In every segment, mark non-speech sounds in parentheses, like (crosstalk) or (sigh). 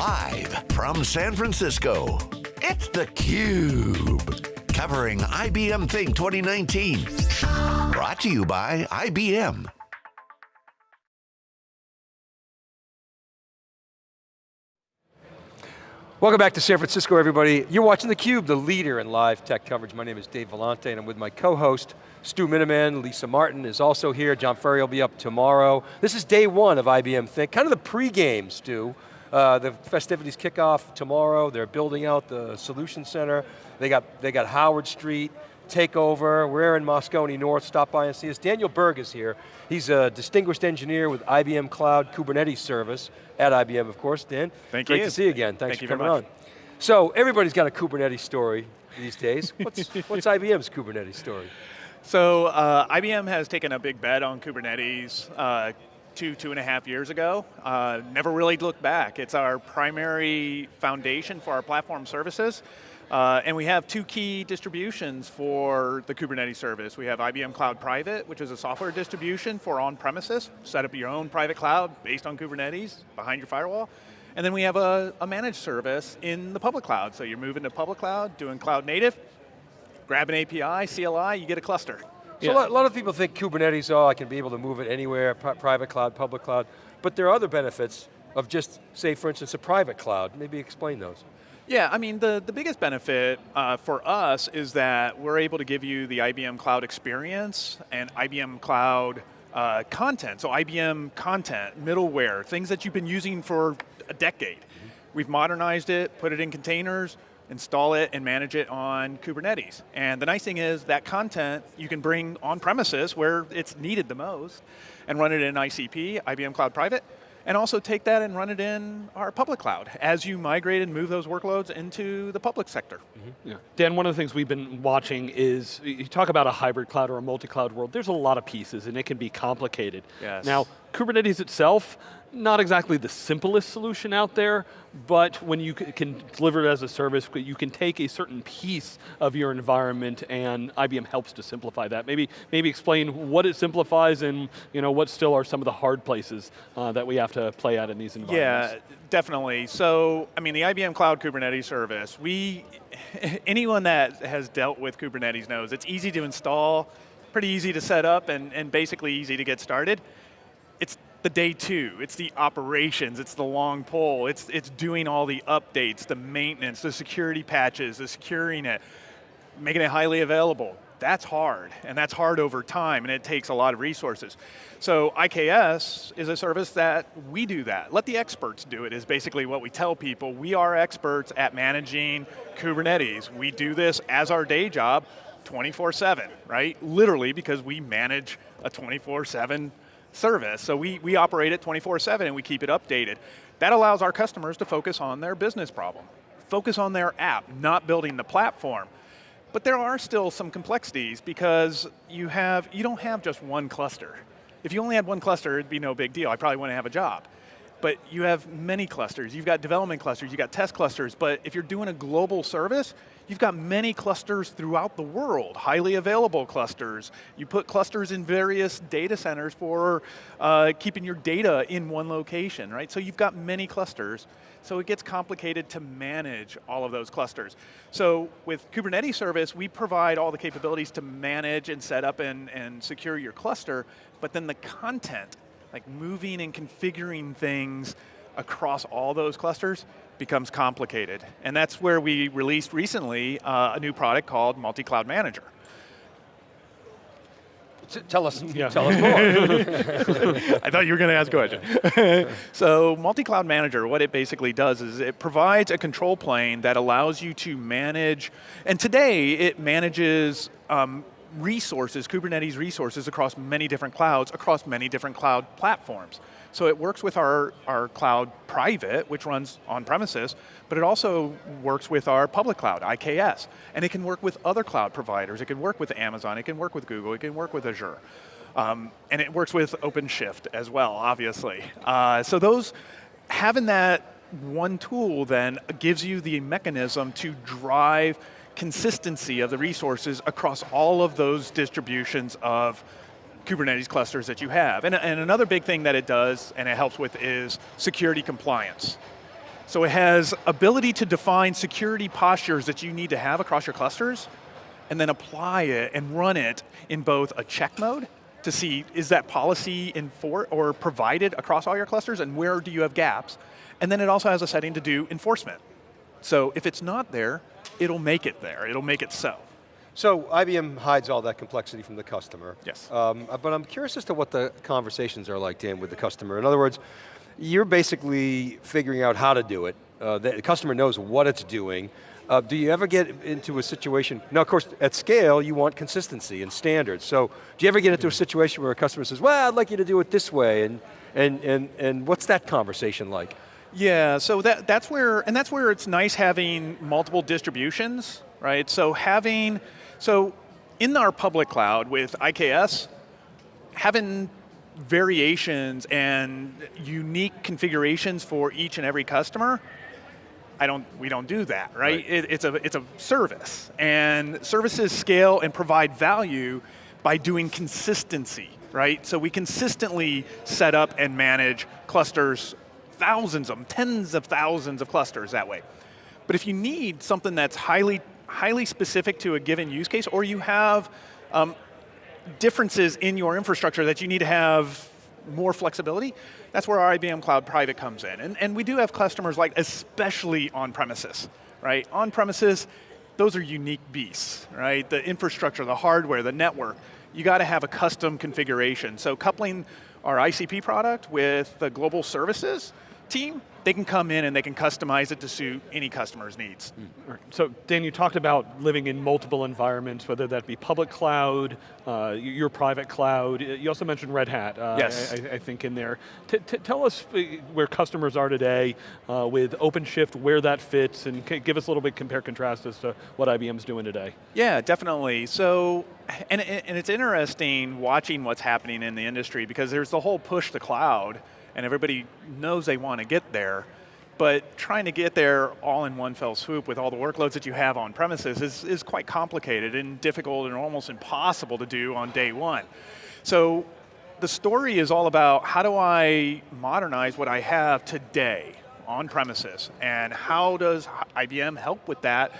Live from San Francisco, it's theCUBE. Covering IBM Think 2019. Brought to you by IBM. Welcome back to San Francisco, everybody. You're watching theCUBE, the leader in live tech coverage. My name is Dave Vellante, and I'm with my co-host, Stu Miniman. Lisa Martin is also here. John Furrier will be up tomorrow. This is day one of IBM Think, kind of the pre-game, Stu. Uh, the festivities kick off tomorrow. They're building out the Solution Center. They got, they got Howard Street, takeover. We're in Moscone North, stop by and see us. Daniel Berg is here. He's a distinguished engineer with IBM Cloud Kubernetes Service, at IBM of course, Dan. Thank Great you. to see you again, thanks Thank for coming on. So everybody's got a Kubernetes story these days. (laughs) What's, what's IBM's Kubernetes story? So uh, IBM has taken a big bet on Kubernetes uh, two, two and a half years ago. Uh, never really looked back. It's our primary foundation for our platform services. Uh, and we have two key distributions for the Kubernetes service. We have IBM Cloud Private, which is a software distribution for on-premises. Set up your own private cloud based on Kubernetes behind your firewall. And then we have a, a managed service in the public cloud. So you're moving to public cloud, doing cloud native, grab an API, CLI, you get a cluster. So yeah. a, lot, of people think Kubernetes, oh, I can be able to move it anywhere, pri private cloud, public cloud, but there are other benefits of just, say for instance, a private cloud. Maybe explain those. Yeah, I mean, the, the biggest benefit uh, for us is that we're able to give you the IBM Cloud experience and IBM Cloud uh, content. So IBM content, middleware, things that you've been using for a decade. Mm -hmm. We've modernized it, put it in containers, install it and manage it on Kubernetes. And the nice thing is that content you can bring on premises where it's needed the most and run it in ICP, IBM Cloud Private, and also take that and run it in our public cloud as you migrate and move those workloads into the public sector. Mm -hmm. yeah. Dan, one of the things we've been watching is, you talk about a hybrid cloud or a multi-cloud world, there's a lot of pieces and it can be complicated. Yes. Now, Kubernetes itself, not exactly the simplest solution out there, but when you can deliver it as a service, you can take a certain piece of your environment and IBM helps to simplify that. Maybe, maybe explain what it simplifies and you know, what still are some of the hard places uh, that we have to play out in these environments. Yeah, definitely. So, I mean, the IBM Cloud Kubernetes service, we, (laughs) anyone that has dealt with Kubernetes knows it's easy to install, pretty easy to set up, and, and basically easy to get started. It's the day two, it's the operations, it's the long pull, it's, it's doing all the updates, the maintenance, the security patches, the securing it, making it highly available. That's hard, and that's hard over time, and it takes a lot of resources. So IKS is a service that we do that. Let the experts do it is basically what we tell people. We are experts at managing Kubernetes. We do this as our day job 24-7, right? Literally because we manage a 24-7 service. So we, we operate it 24-7 and we keep it updated. That allows our customers to focus on their business problem. Focus on their app, not building the platform. But there are still some complexities because you have, you don't have just one cluster. If you only had one cluster, it'd be no big deal. I probably wouldn't have a job. But you have many clusters. You've got development clusters, you've got test clusters, but if you're doing a global service, You've got many clusters throughout the world, highly available clusters. You put clusters in various data centers for uh, keeping your data in one location, right? So you've got many clusters. So it gets complicated to manage all of those clusters. So with Kubernetes service, we provide all the capabilities to manage and set up and, and secure your cluster, but then the content, like moving and configuring things across all those clusters, becomes complicated. And that's where we released recently uh, a new product called Multi-Cloud Manager. Tell us, yeah. tell us more. (laughs) I thought you were going to ask a question. (laughs) so multi-cloud manager, what it basically does is it provides a control plane that allows you to manage, and today it manages um, resources, Kubernetes resources across many different clouds, across many different cloud platforms. So it works with our, our cloud private, which runs on premises, but it also works with our public cloud, IKS. And it can work with other cloud providers. It can work with Amazon, it can work with Google, it can work with Azure. Um, and it works with OpenShift as well, obviously. Uh, so those, having that one tool then gives you the mechanism to drive consistency of the resources across all of those distributions of Kubernetes clusters that you have. And, and another big thing that it does, and it helps with, is security compliance. So it has ability to define security postures that you need to have across your clusters, and then apply it and run it in both a check mode to see is that policy for or provided across all your clusters and where do you have gaps. And then it also has a setting to do enforcement. So if it's not there, it'll make it there, it'll make it so. So IBM hides all that complexity from the customer. Yes. Um, but I'm curious as to what the conversations are like, Dan, with the customer. In other words, you're basically figuring out how to do it. Uh, the customer knows what it's doing. Uh, do you ever get into a situation, now of course at scale you want consistency and standards, so do you ever get into a situation where a customer says, well I'd like you to do it this way, and, and, and, and what's that conversation like? Yeah, so that, that's where, and that's where it's nice having multiple distributions, right? So having, so in our public cloud with IKS, having variations and unique configurations for each and every customer I don't, we don't do that, right? right. It, it's, a, it's a service, and services scale and provide value by doing consistency, right? So we consistently set up and manage clusters, thousands of them, tens of thousands of clusters that way. But if you need something that's highly, highly specific to a given use case, or you have um, differences in your infrastructure that you need to have more flexibility, that's where our IBM Cloud Private comes in. And, and we do have customers like, especially on premises, right? On premises, those are unique beasts, right? The infrastructure, the hardware, the network, you got to have a custom configuration. So coupling our ICP product with the global services team, they can come in and they can customize it to suit any customer's needs. Mm. So Dan, you talked about living in multiple environments, whether that be public cloud, uh, your private cloud. You also mentioned Red Hat, uh, yes. I, I, think in there. T tell us uh, where customers are today uh, with OpenShift, where that fits, and give us a little bit compare contrast as to what IBM's doing today. Yeah, definitely. So, and, and it's interesting watching what's happening in the industry because there's the whole push to cloud, and everybody knows they want to get there, but trying to get there all in one fell swoop with all the workloads that you have on premises is, is quite complicated and difficult and almost impossible to do on day one. So the story is all about how do I modernize what I have today on premises and how does IBM help with that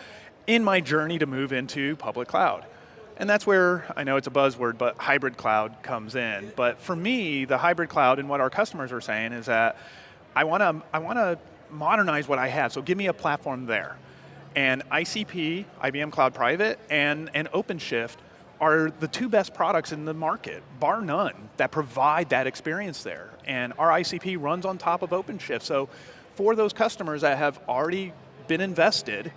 in my journey to move into public cloud. And that's where, I know it's a buzzword, but hybrid cloud comes in. But for me, the hybrid cloud and what our customers are saying is that I want to I want to modernize what I have, so give me a platform there. And ICP, IBM Cloud Private, and, and OpenShift are the two best products in the market, bar none, that provide that experience there. And our ICP runs on top of OpenShift. So for those customers that have already been invested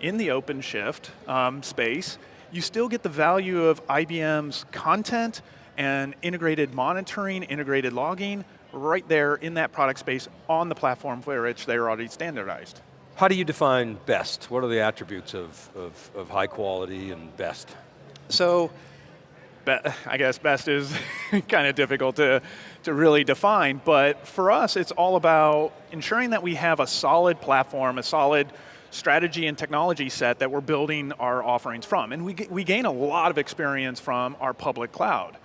in the OpenShift um, space, you still get the value of IBM's content and integrated monitoring, integrated logging, right there in that product space on the platform for which they're already standardized. How do you define best? What are the attributes of, of, of high quality and best? So, I guess best is (laughs) kind of difficult to, to really define, but for us it's all about ensuring that we have a solid platform, a solid strategy and technology set that we're building our offerings from. And we, we gain a lot of experience from our public cloud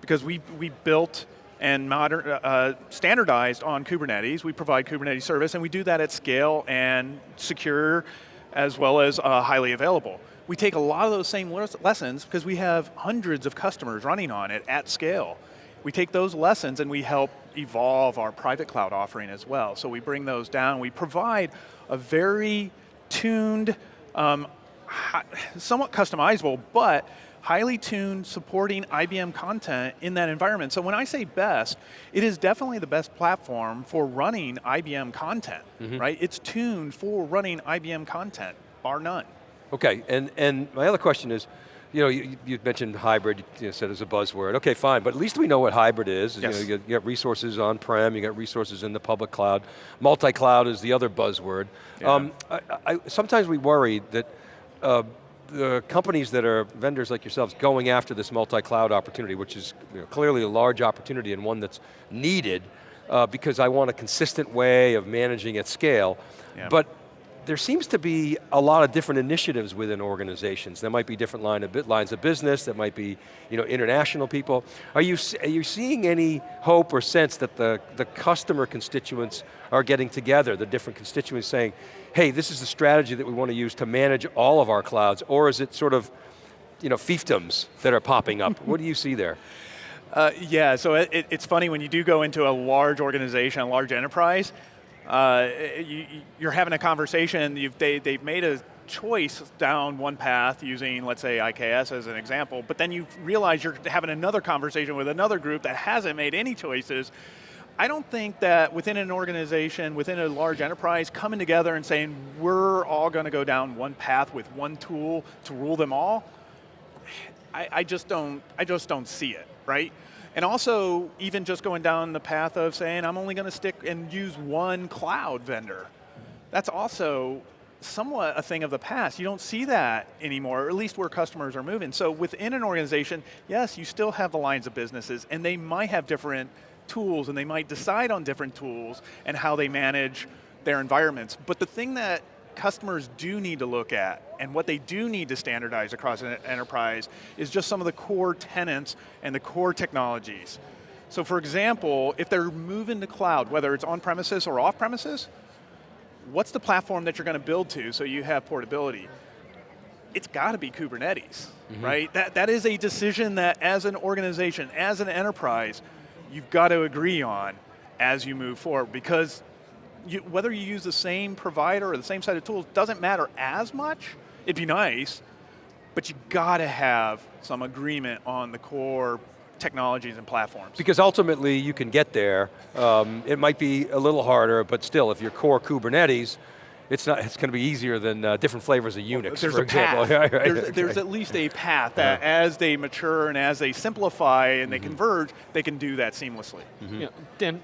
because we, we built and modern, uh, uh, standardized on Kubernetes. We provide Kubernetes service and we do that at scale and secure as well as uh, highly available. We take a lot of those same lessons because we have hundreds of customers running on it at scale. We take those lessons and we help evolve our private cloud offering as well. So we bring those down, we provide a very tuned, um, somewhat customizable, but highly tuned, supporting IBM content in that environment. So when I say best, it is definitely the best platform for running IBM content, mm -hmm. right? It's tuned for running IBM content, bar none. Okay, and, and my other question is, you know, you, you mentioned hybrid, you, know, said as a buzzword. Okay, fine, but at least we know what hybrid is. Yes. You, know, you, get, you get resources on-prem, you got resources in the public cloud. Multi-cloud is the other buzzword. Yeah. Um, I, I, sometimes we worry that uh, the companies that are vendors like yourselves going after this multi-cloud opportunity, which is you know, clearly a large opportunity and one that's needed uh, because I want a consistent way of managing at scale. Yeah. But there seems to be a lot of different initiatives within organizations. There might be different line of, lines of business, there might be you know, international people. Are you, are you seeing any hope or sense that the, the customer constituents are getting together, the different constituents saying, hey, this is the strategy that we want to use to manage all of our clouds, or is it sort of you know, fiefdoms that are popping up? (laughs) what do you see there? Uh, yeah, so it, it's funny when you do go into a large organization, a large enterprise, uh, you, are having a conversation, they, they've made a choice down one path using, let's say, IKS as an example, but then you realize you're having another conversation with another group that hasn't made any choices. I don't think that within an organization, within a large enterprise, coming together and saying, we're all going to go down one path with one tool to rule them all, I, I, just don't, I just don't see it, right? And also, even just going down the path of saying, I'm only going to stick and use one cloud vendor. That's also somewhat a thing of the past. You don't see that anymore, or at least where customers are moving. So within an organization, yes, you still have the lines of businesses, and they might have different tools, and they might decide on different tools and how they manage their environments. But the thing that customers do need to look at and what they do need to standardize across an enterprise is just some of the core tenants and the core technologies. So for example, if they're moving to cloud, whether it's on premises or off premises, what's the platform that you're going to build to so you have portability? It's got to be Kubernetes, mm -hmm. right? That, that is a decision that as an organization, as an enterprise, you've got to agree on as you move forward because you, whether you use the same provider or the same set of tools doesn't matter as much. It'd be nice, but you got to have some agreement on the core technologies and platforms. Because ultimately you can get there. Um, it might be a little harder, but still, if your core Kubernetes, it's not. It's going to be easier than uh, different flavors of Unix, well, there's for a example. Path. (laughs) there's, okay. there's, at least a path that, yeah. as they mature and as they simplify and mm -hmm. they mm-hmm. converge, they can do that seamlessly. Mm -hmm. yeah. Dan,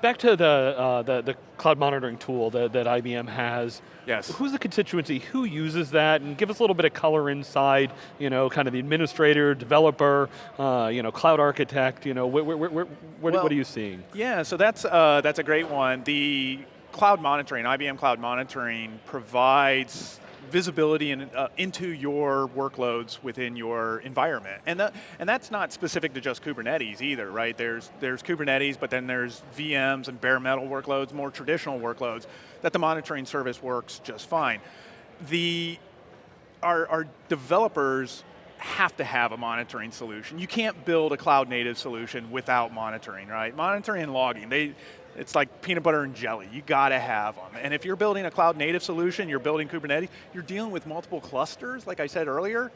back to the, uh, the, the cloud monitoring tool that, that IBM has. Yes. Who's the constituency? Who uses that? And give us a little bit of color inside. You know, kind of the administrator, developer, uh, you know, cloud architect. You know, where, where, where, well, what are you seeing? Yeah. So that's uh, that's a great one. The cloud monitoring, IBM Cloud Monitoring provides visibility in, uh, into your workloads within your environment. And, the, and that's not specific to just Kubernetes either, right? There's, there's Kubernetes, but then there's VMs and bare metal workloads, more traditional workloads, that the monitoring service works just fine. The, our, our developers have to have a monitoring solution. You can't build a cloud native solution without monitoring, right? Monitoring and logging, they, it's like peanut butter and jelly. You got to have them. And if you're building a cloud native solution, you're building Kubernetes, you're dealing with multiple clusters, like I said earlier,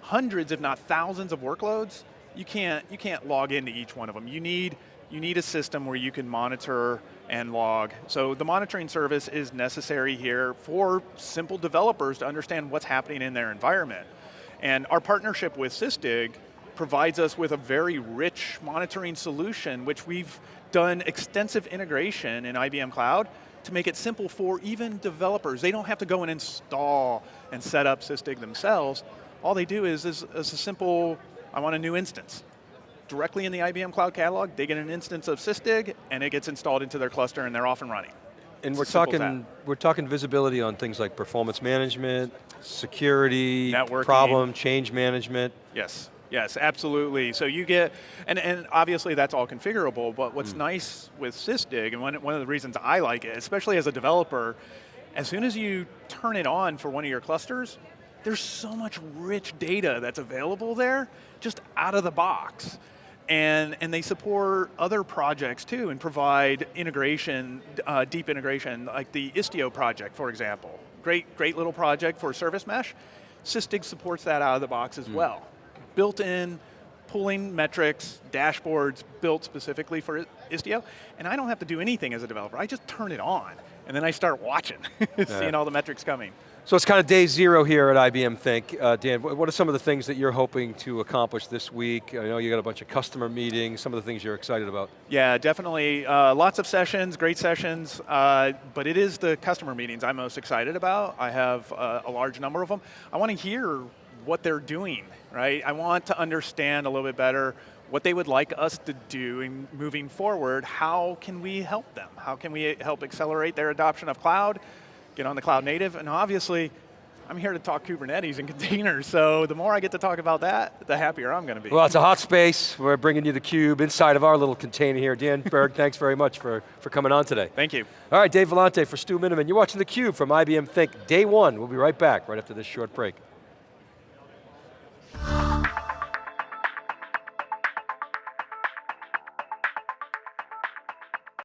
hundreds if not thousands of workloads. You can't, you can't log into each one of them. You need, you need a system where you can monitor and log. So the monitoring service is necessary here for simple developers to understand what's happening in their environment. And our partnership with Sysdig provides us with a very rich monitoring solution, which we've done extensive integration in IBM Cloud to make it simple for even developers. They don't have to go and install and set up Sysdig themselves. All they do is, is, is a simple, I want a new instance. Directly in the IBM Cloud Catalog, they get an instance of Sysdig, and it gets installed into their cluster, and they're off and running. And we're talking, we're talking visibility on things like performance management, security, Networking. problem, change management. Yes. Yes, absolutely. So you get, and, and obviously that's all configurable, but what's mm. nice with Sysdig, and one, one of the reasons I like it, especially as a developer, as soon as you turn it on for one of your clusters, there's so much rich data that's available there, just out of the box. And, and they support other projects too and provide integration, uh, deep integration, like the Istio project, for example. Great, great little project for service mesh. Sysdig supports that out of the box as mm. well built-in pulling metrics, dashboards built specifically for Istio, and I don't have to do anything as a developer. I just turn it on, and then I start watching, (laughs) seeing all the metrics coming. So it's kind of day zero here at IBM Think. Uh, Dan, what are some of the things that you're hoping to accomplish this week? I know you got a bunch of customer meetings, some of the things you're excited about. Yeah, definitely. Uh, lots of sessions, great sessions, uh, but it is the customer meetings I'm most excited about. I have uh, a large number of them. I want to hear what they're doing, right? I want to understand a little bit better what they would like us to do in moving forward. How can we help them? How can we help accelerate their adoption of cloud? get on the cloud native, and obviously, I'm here to talk Kubernetes and (laughs) containers, so the more I get to talk about that, the happier I'm going to be. Well, it's a hot space. We're bringing you the cube inside of our little container here. Dan (laughs) Berg, thanks very much for, for coming on today. Thank you. All right, Dave Vellante for Stu Miniman. You're watching theCUBE from IBM Think, day one. We'll be right back, right after this short break.